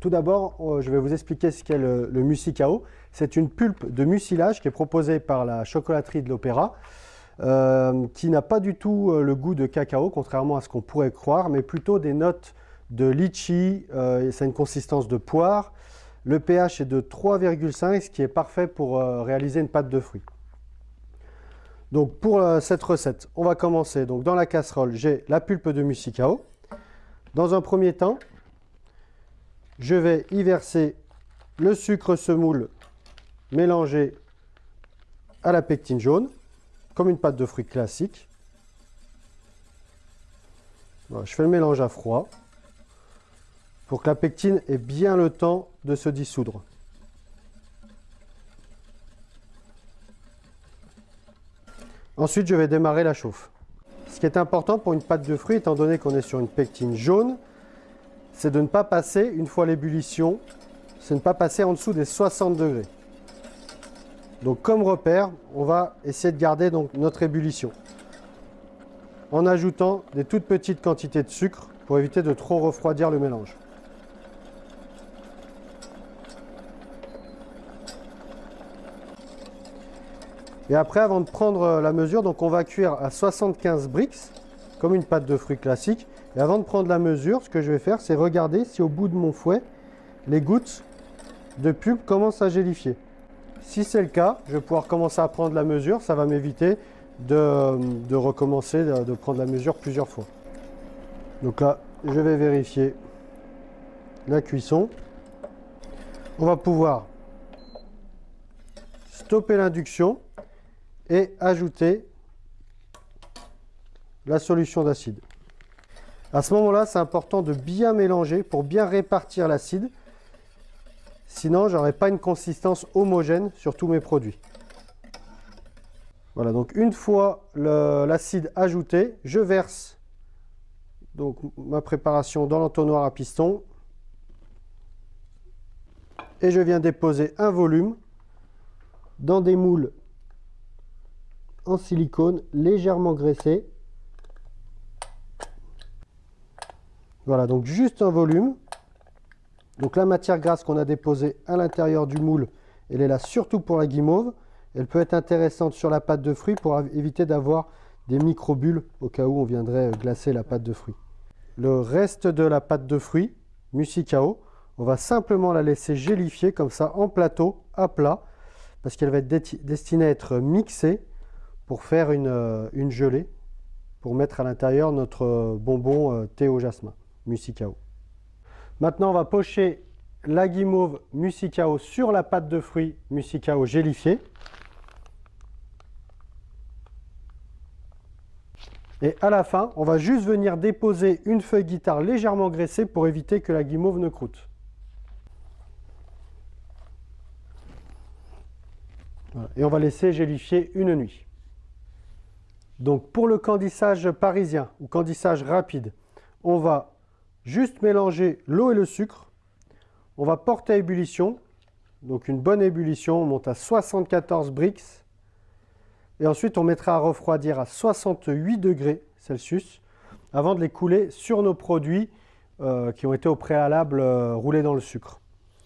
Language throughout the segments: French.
Tout d'abord, euh, je vais vous expliquer ce qu'est le, Musicao. C'est une pulpe de mucilage qui est proposée par la chocolaterie de l'Opéra, euh, qui n'a pas du tout euh, le goût de cacao, contrairement à ce qu'on pourrait croire, mais plutôt des notes de litchi, euh, ça a une consistance de poire. Le pH est de 3,5, ce qui est parfait pour réaliser une pâte de fruits. Donc pour cette recette, on va commencer. Dans la casserole, j'ai la pulpe de musicao. Dans un premier temps, je vais y verser le sucre semoule mélangé à la pectine jaune, comme une pâte de fruits classique. je fais le mélange à froid pour que la pectine ait bien le temps de se dissoudre. Ensuite, je vais démarrer la chauffe. Ce qui est important pour une pâte de fruits, étant donné qu'on est sur une pectine jaune, c'est de ne pas passer, une fois l'ébullition, c'est de ne pas passer en dessous des 60 degrés. Donc comme repère, on va essayer de garder notre ébullition en ajoutant des toutes petites quantités de sucre pour éviter de trop refroidir le mélange. Et après, avant de prendre la mesure, on va cuire à 75 brix, comme une pâte de fruits classique. Et avant de prendre la mesure, ce que je vais faire, c'est regarder si au bout de mon fouet, les gouttes de pulpe commencent à gélifier. Si c'est le cas, je vais pouvoir commencer à prendre la mesure. Ça va m'éviter de, recommencer, de, prendre la mesure plusieurs fois. Donc là, je vais vérifier la cuisson. On va pouvoir stopper l'induction et ajouter la solution d'acide. À ce moment-là, c'est important de bien mélanger pour bien répartir l'acide. Sinon, je n'aurai pas une consistance homogène sur tous mes produits. Voilà, donc une fois l'acide ajouté, je verse donc, ma préparation dans l'entonnoir à piston. Et je viens déposer un volume dans des moules en silicone légèrement graissés Voilà, donc juste un volume. Donc la matière grasse qu'on a déposée à l'intérieur du moule, elle est là surtout pour la guimauve. Elle peut être intéressante sur la pâte de fruits pour éviter d'avoir des microbules au cas où on viendrait glacer la pâte de fruits. Le reste de la pâte de fruits, musicao, on va simplement la laisser gélifier comme ça en plateau, à plat, parce qu'elle va être destinée à être mixée pour faire une, euh, une gelée, pour mettre à l'intérieur notre euh, bonbon euh, thé au jasmin. Musicao. Maintenant, on va pocher la guimauve Musicao sur la pâte de fruits Musicao gélifiée. Et à la fin, on va juste venir déposer une feuille guitare légèrement graissée pour éviter que la guimauve ne croûte. Et on va laisser gélifier une nuit. Donc pour le candissage parisien ou candissage rapide, on va Juste mélanger l'eau et le sucre. On va porter à ébullition. Donc une bonne ébullition, on monte à 74 brix. Et ensuite, on mettra à refroidir à 68 degrés Celsius avant de les couler sur nos produits euh, qui ont été au préalable euh, roulés dans le sucre.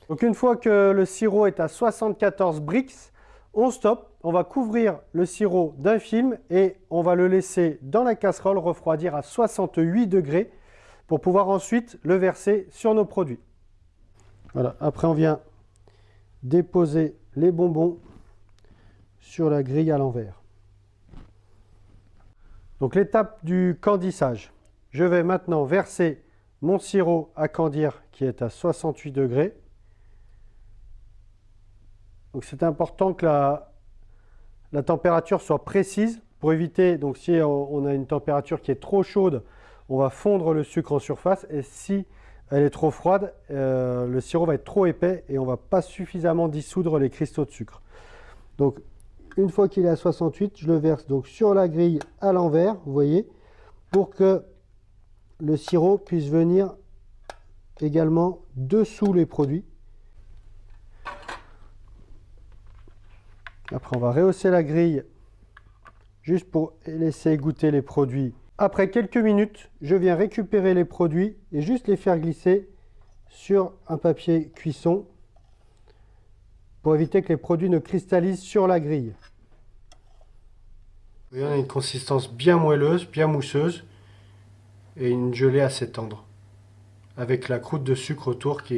Donc une fois que le sirop est à 74 brix, on stoppe, on va couvrir le sirop d'un film et on va le laisser dans la casserole refroidir à 68 degrés pour pouvoir ensuite le verser sur nos produits. Voilà, après on vient déposer les bonbons sur la grille à l'envers. Donc l'étape du candissage. Je vais maintenant verser mon sirop à candir qui est à 68 degrés. Donc c'est important que la, la température soit précise pour éviter, donc si on a une température qui est trop chaude, on va fondre le sucre en surface et si elle est trop froide, euh, le sirop va être trop épais et on ne va pas suffisamment dissoudre les cristaux de sucre. Donc une fois qu'il est à 68, je le verse donc sur la grille à l'envers, vous voyez, pour que le sirop puisse venir également dessous les produits. Après, on va rehausser la grille juste pour laisser goûter les produits après quelques minutes, je viens récupérer les produits et juste les faire glisser sur un papier cuisson pour éviter que les produits ne cristallisent sur la grille. on a une consistance bien moelleuse, bien mousseuse et une gelée assez tendre avec la croûte de sucre autour qui